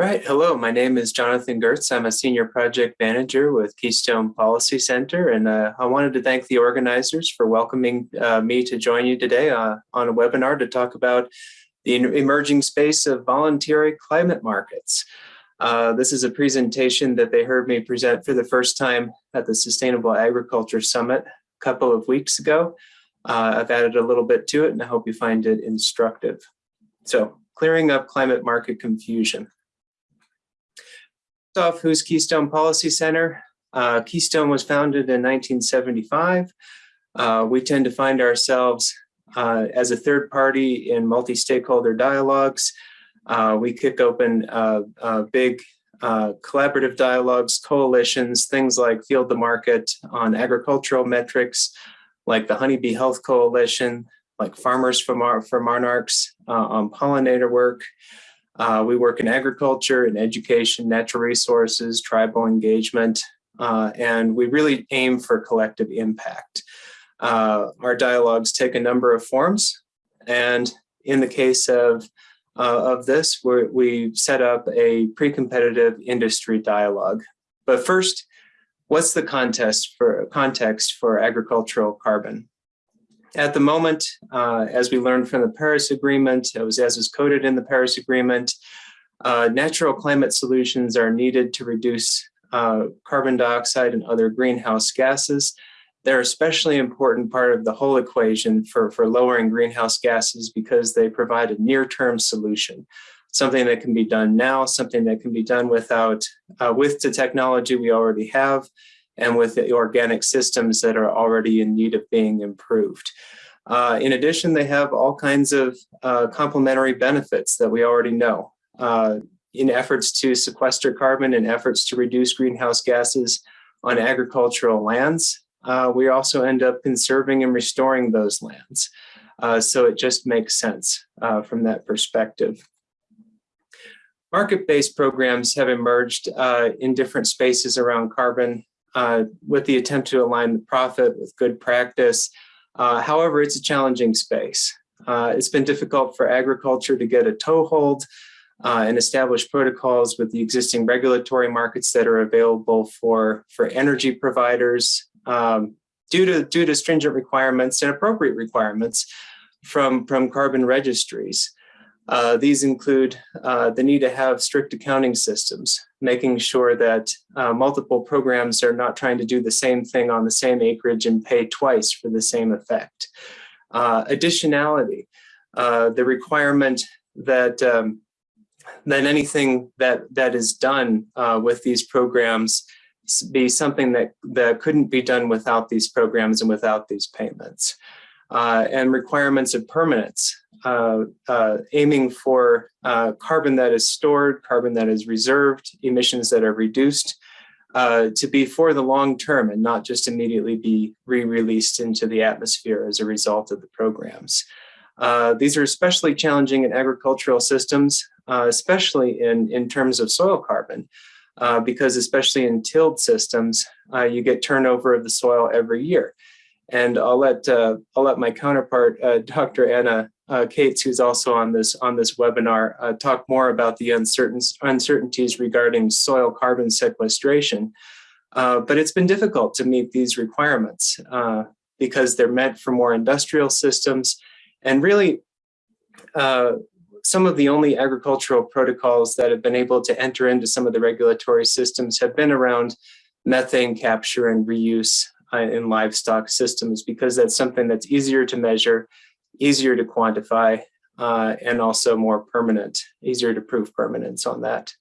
Right. Hello, my name is Jonathan Gertz. I'm a senior project manager with Keystone Policy Center, and uh, I wanted to thank the organizers for welcoming uh, me to join you today uh, on a webinar to talk about the emerging space of voluntary climate markets. Uh, this is a presentation that they heard me present for the first time at the Sustainable Agriculture Summit a couple of weeks ago. Uh, I've added a little bit to it, and I hope you find it instructive. So, clearing up climate market confusion off, who's Keystone Policy Center? Uh, Keystone was founded in 1975. Uh, we tend to find ourselves uh, as a third party in multi-stakeholder dialogues. Uh, we kick open uh, uh, big collaborative dialogues, coalitions, things like Field to Market on agricultural metrics, like the Honeybee Health Coalition, like Farmers for, Mar for Monarchs on pollinator work. Uh, we work in agriculture and education, natural resources, tribal engagement, uh, and we really aim for collective impact. Uh, our dialogues take a number of forms, and in the case of uh, of this, we set up a pre-competitive industry dialogue. But first, what's the context for context for agricultural carbon? At the moment, uh, as we learned from the Paris Agreement, it was as is coded in the Paris Agreement, uh, natural climate solutions are needed to reduce uh, carbon dioxide and other greenhouse gases. They're especially important part of the whole equation for, for lowering greenhouse gases because they provide a near-term solution, something that can be done now, something that can be done without uh, with the technology we already have, and with the organic systems that are already in need of being improved. Uh, in addition, they have all kinds of uh, complementary benefits that we already know. Uh, in efforts to sequester carbon and efforts to reduce greenhouse gases on agricultural lands, uh, we also end up conserving and restoring those lands. Uh, so it just makes sense uh, from that perspective. Market-based programs have emerged in different spaces around carbon uh, with the attempt to align the profit with good practice. Uh, however, it's a challenging space. Uh, it's been difficult for agriculture to get a toehold uh, and establish protocols with the existing regulatory markets that are available for, for energy providers um, due, to, due to stringent requirements and appropriate requirements from, from carbon registries. Uh, these include uh, the need to have strict accounting systems, making sure that uh, multiple programs are not trying to do the same thing on the same acreage and pay twice for the same effect. Uh, additionality, uh, the requirement that um, that anything that that is done with these programs be something that that couldn't be done without these programs and without these payments. Uh, and requirements of permanence uh, uh, aiming for uh, carbon that is stored, carbon that is reserved, emissions that are reduced uh, to be for the long term and not just immediately be re-released into the atmosphere as a result of the programs. Uh, these are especially challenging in agricultural systems, uh, especially in, in terms of soil carbon, because especially in tilled systems, you get turnover of the soil every year. And I'll let uh, I'll let my counterpart, uh, Dr. Anna uh, Cates, who's also on this on this webinar, uh, talk more about the uncertain, uncertainties regarding soil carbon sequestration. Uh, but it's been difficult to meet these requirements uh, because they're meant for more industrial systems. And really, some of the only agricultural protocols that have been able to enter into some of the regulatory systems have been around methane capture and reuse in livestock systems because that's something that's easier to measure, easier to quantify, uh, and also more permanent, easier to prove permanence on that.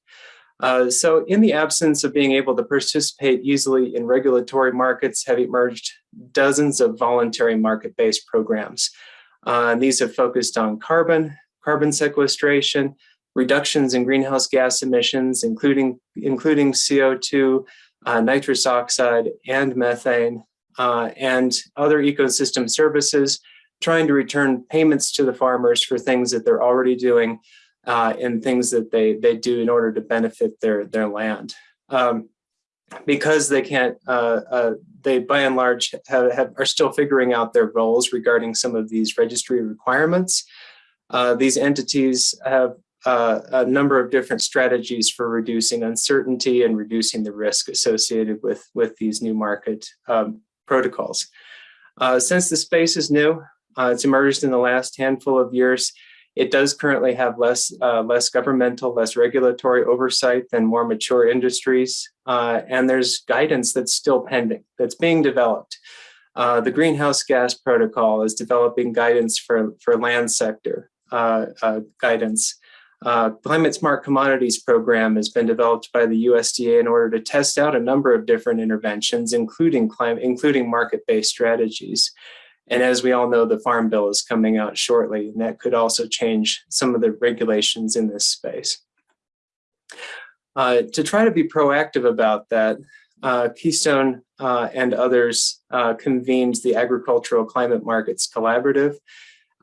Uh, so in the absence of being able to participate easily in regulatory markets have emerged dozens of voluntary market-based programs. Uh, these have focused on carbon, carbon sequestration, reductions in greenhouse gas emissions, including, including CO2, uh, nitrous oxide and methane, uh, and other ecosystem services, trying to return payments to the farmers for things that they're already doing uh, and things that they, they do in order to benefit their, their land. Um, because they can't, uh, uh, they by and large have, have, are still figuring out their roles regarding some of these registry requirements. Uh, these entities have uh, a number of different strategies for reducing uncertainty and reducing the risk associated with, with these new market um, protocols. Uh, since the space is new, uh, it's emerged in the last handful of years, it does currently have less, uh, less governmental, less regulatory oversight than more mature industries. Uh, and there's guidance that's still pending, that's being developed. Uh, the greenhouse gas protocol is developing guidance for, for land sector uh, uh, guidance. Uh, Climate Smart Commodities Program has been developed by the USDA in order to test out a number of different interventions, including climate, including market-based strategies. And as we all know, the Farm Bill is coming out shortly, and that could also change some of the regulations in this space. Uh, to try to be proactive about that, uh, Keystone uh, and others uh, convened the Agricultural Climate Markets Collaborative.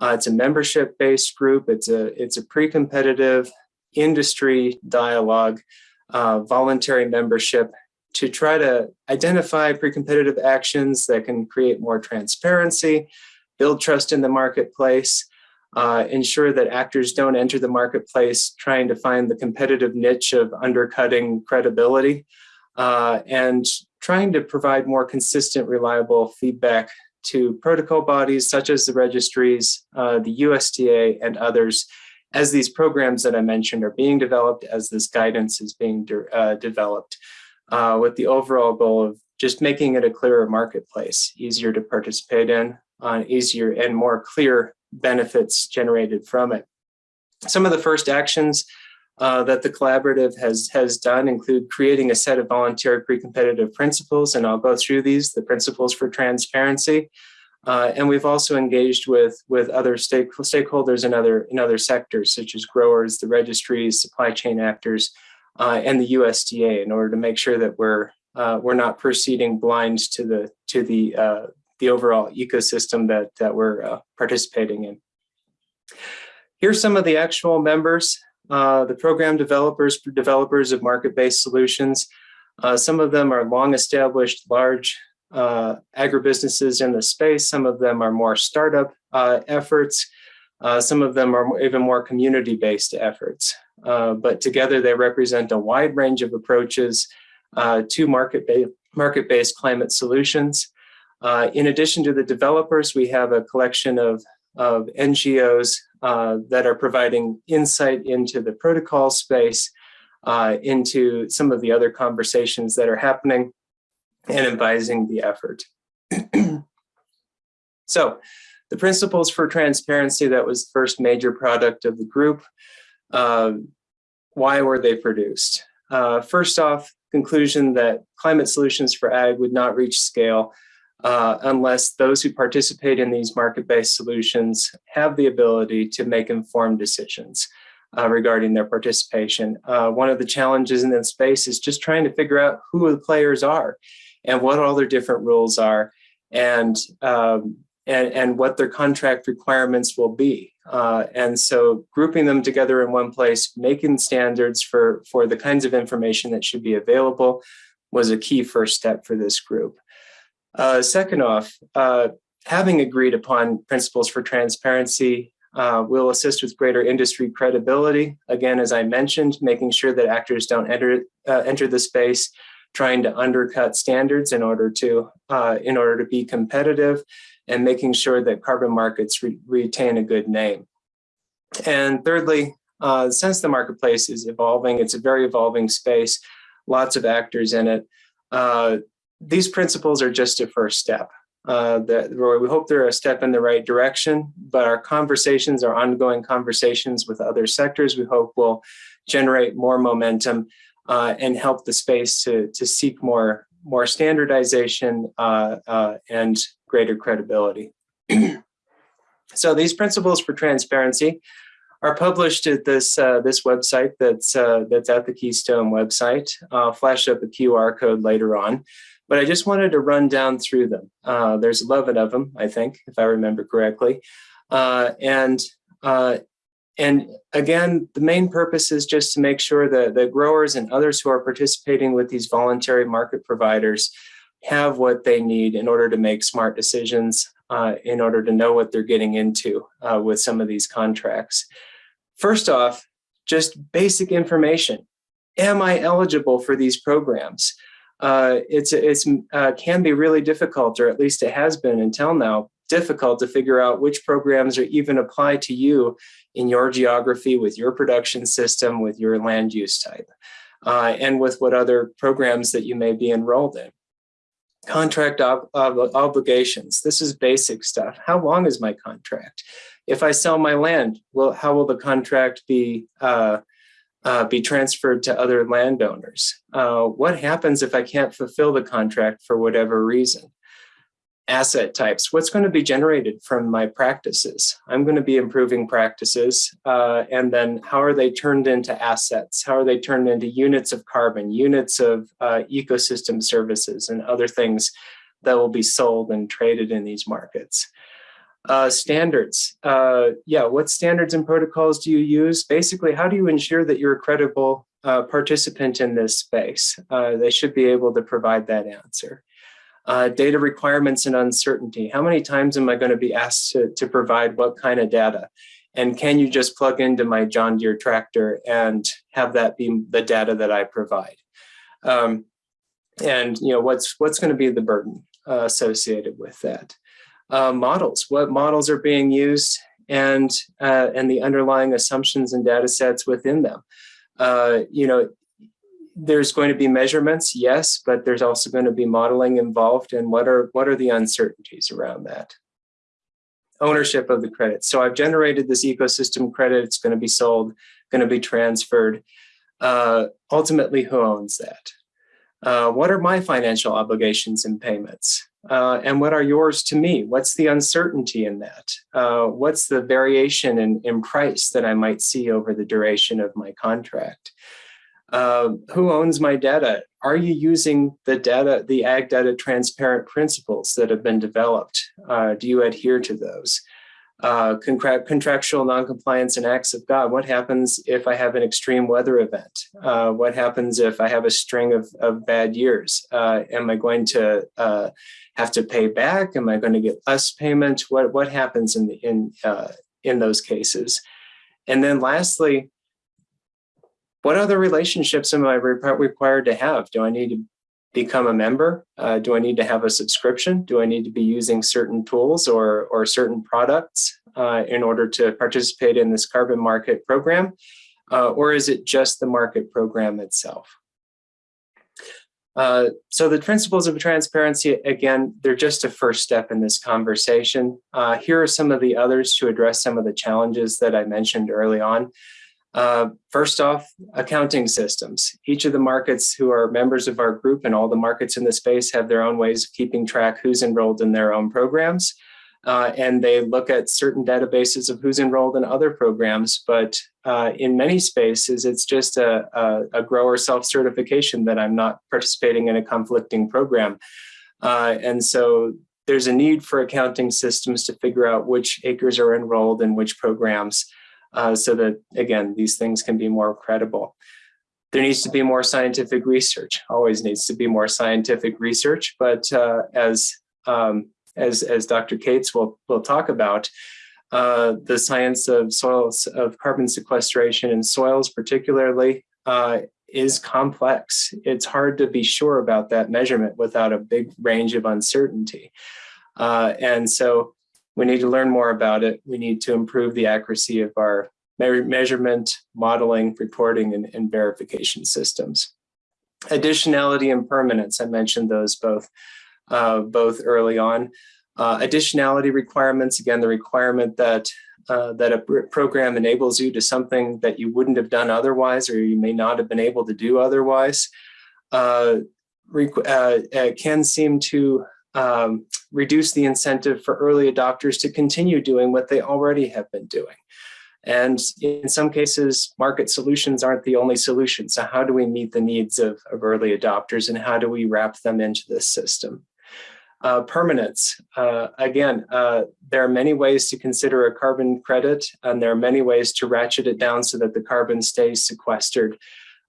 Uh, it's a membership-based group. It's a it's a pre-competitive industry dialogue, uh, voluntary membership to try to identify pre-competitive actions that can create more transparency, build trust in the marketplace, uh, ensure that actors don't enter the marketplace trying to find the competitive niche of undercutting credibility, uh, and trying to provide more consistent, reliable feedback to protocol bodies such as the registries, uh, the USDA, and others as these programs that I mentioned are being developed, as this guidance is being de uh, developed uh, with the overall goal of just making it a clearer marketplace, easier to participate in, uh, easier and more clear benefits generated from it. Some of the first actions uh, that the collaborative has, has done include creating a set of voluntary pre-competitive principles, and I'll go through these, the principles for transparency. Uh, and we've also engaged with, with other stake, stakeholders in other, in other sectors, such as growers, the registries, supply chain actors, uh, and the USDA in order to make sure that we're uh, we're not proceeding blind to the to the uh, the overall ecosystem that that we're uh, participating in. Here's some of the actual members, uh, the program developers, developers of market-based solutions. Uh, some of them are long established, large agribusinesses in the space. Some of them are more startup efforts. some of them are even more community-based efforts. Uh, but together they represent a wide range of approaches uh, to market-based market climate solutions. Uh, in addition to the developers, we have a collection of, of NGOs uh, that are providing insight into the protocol space, uh, into some of the other conversations that are happening and advising the effort. so the principles for transparency, that was the first major product of the group. Uh, why were they produced? Uh, first off, conclusion that climate solutions for ag would not reach scale uh, unless those who participate in these market-based solutions have the ability to make informed decisions uh, regarding their participation. Uh, one of the challenges in this space is just trying to figure out who the players are and what all their different rules are and um, and, and what their contract requirements will be. Uh, and so grouping them together in one place, making standards for, for the kinds of information that should be available was a key first step for this group. Uh, second off, uh, having agreed upon principles for transparency uh, will assist with greater industry credibility. Again, as I mentioned, making sure that actors don't enter, uh, enter the space trying to undercut standards in order to, uh, in order to be competitive and making sure that carbon markets re retain a good name. And thirdly, uh, since the marketplace is evolving, it's a very evolving space, lots of actors in it. Uh, these principles are just a first step. Uh, that we hope they're a step in the right direction, but our conversations, our ongoing conversations with other sectors, we hope will generate more momentum uh, and help the space to, to seek more, more standardization uh, uh and greater credibility. so these principles for transparency are published at this uh, this website that's uh, that's at the Keystone website. I'll flash up a QR code later on, but I just wanted to run down through them. Uh, there's 11 of them, I think, if I remember correctly. Uh, and uh, and again, the main purpose is just to make sure that the growers and others who are participating with these voluntary market providers have what they need in order to make smart decisions, uh, in order to know what they're getting into uh, with some of these contracts. First off, just basic information. Am I eligible for these programs? Uh, it's it's uh, can be really difficult, or at least it has been until now, difficult to figure out which programs are even apply to you in your geography, with your production system, with your land use type, uh, and with what other programs that you may be enrolled in. Contract ob ob obligations. This is basic stuff. How long is my contract? If I sell my land, well, how will the contract be uh, be transferred to other landowners? Uh, what happens if I can't fulfill the contract for whatever reason? asset types, what's going to be generated from my practices? I'm going to be improving practices. Uh, and then how are they turned into assets? How are they turned into units of carbon, units of uh, ecosystem services and other things that will be sold and traded in these markets? Uh, standards. Uh, yeah, what standards and protocols do you use? Basically, how do you ensure that you're a credible uh, participant in this space? Uh, they should be able to provide that answer. Uh, data requirements and uncertainty. How many times am I going to be asked to, to provide what kind of data? And can you just plug into my John Deere tractor and have that be the data that I provide? Um, and you know what's what's going to be the burden uh, associated with that? Uh, models. What models are being used and uh, and the underlying assumptions and data sets within them. Uh, you know, there's going to be measurements, yes, but there's also going to be modeling involved. And what are what are the uncertainties around that? Ownership of the credit. So I've generated this ecosystem credit. It's going to be sold, going to be transferred. Uh, ultimately, who owns that? Uh, what are my financial obligations and payments? Uh, and what are yours to me? What's the uncertainty in that? Uh, what's the variation in, in price that I might see over the duration of my contract? Uh, who owns my data? Are you using the data, the ag data transparent principles that have been developed? Uh, do you adhere to those? Uh, contractual noncompliance and acts of God. What happens if I have an extreme weather event? Uh, what happens if I have a string of, of bad years? Uh, am I going to uh, have to pay back? Am I going to get less payment? What what happens in the, in uh, in those cases? And then lastly, what other relationships am I required to have? Do I need to become a member? Uh, do I need to have a subscription? Do I need to be using certain tools or, or certain products uh, in order to participate in this carbon market program? Uh, or is it just the market program itself? Uh, so the principles of transparency, again, they're just a first step in this conversation. Uh, here are some of the others to address some of the challenges that I mentioned early on. Uh, first off, accounting systems. Each of the markets who are members of our group and all the markets in the space have their own ways of keeping track who's enrolled in their own programs. Uh, and they look at certain databases of who's enrolled in other programs. But uh, in many spaces, it's just a, a, a grower self-certification that I'm not participating in a conflicting program. Uh, and so there's a need for accounting systems to figure out which acres are enrolled in which programs uh, so that, again, these things can be more credible. There needs to be more scientific research, always needs to be more scientific research, but uh, as, um, as, as Dr. Cates will, will talk about, uh, the science of soils, of carbon sequestration in soils particularly, uh, is complex. It's hard to be sure about that measurement without a big range of uncertainty. Uh, and so we need to learn more about it. We need to improve the accuracy of our me measurement, modeling, reporting, and, and, verification systems. Additionality and permanence, I mentioned those both, uh, both early on. Uh, additionality requirements, again, the requirement that uh, that a program enables you to something that you wouldn't have done otherwise or you may not have been able to do otherwise, uh, uh, can seem to um, reduce the incentive for early adopters to continue doing what they already have been doing. And in some cases, market solutions aren't the only solution. So how do we meet the needs of, of early adopters and how do we wrap them into this system? Uh, permanence. Uh, again, uh, there are many ways to consider a carbon credit, and there are many ways to ratchet it down so that the carbon stays sequestered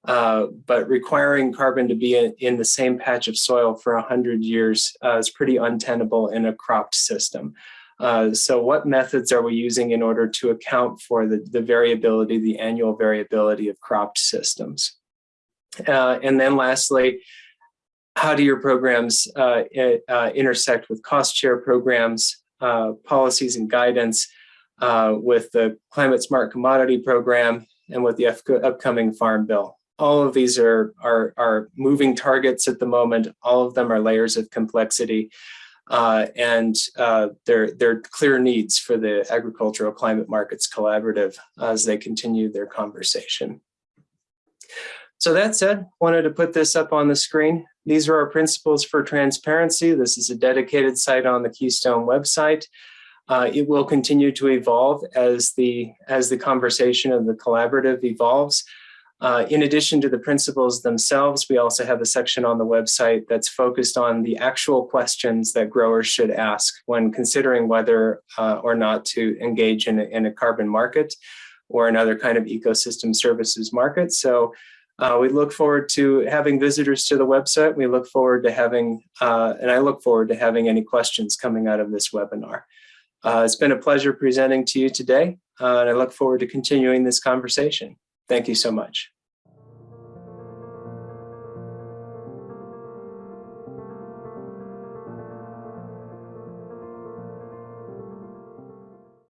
uh, but requiring carbon to be in, in, the same patch of soil for 100 years uh, is pretty untenable in a cropped system. Uh, so what methods are we using in order to account for the, the variability, the annual variability of cropped systems? Uh, and then lastly, how do your programs uh, uh, intersect with cost share programs, policies and guidance with the climate smart commodity program and with the upcoming farm bill? All of these are, are, are moving targets at the moment. All of them are layers of complexity. Uh, and uh, there, there are clear needs for the Agricultural Climate Markets Collaborative as they continue their conversation. So that said, wanted to put this up on the screen. These are our principles for transparency. This is a dedicated site on the Keystone website. Uh, it will continue to evolve as the, as the conversation of the collaborative evolves. Uh, in addition to the principles themselves, we also have a section on the website that's focused on the actual questions that growers should ask when considering whether uh, or not to engage in a, in a carbon market or another kind of ecosystem services market. So uh, we look forward to having visitors to the website. We look forward to having, uh, and I look forward to having any questions coming out of this webinar. Uh, it's been a pleasure presenting to you today, uh, and I look forward to continuing this conversation. Thank you so much.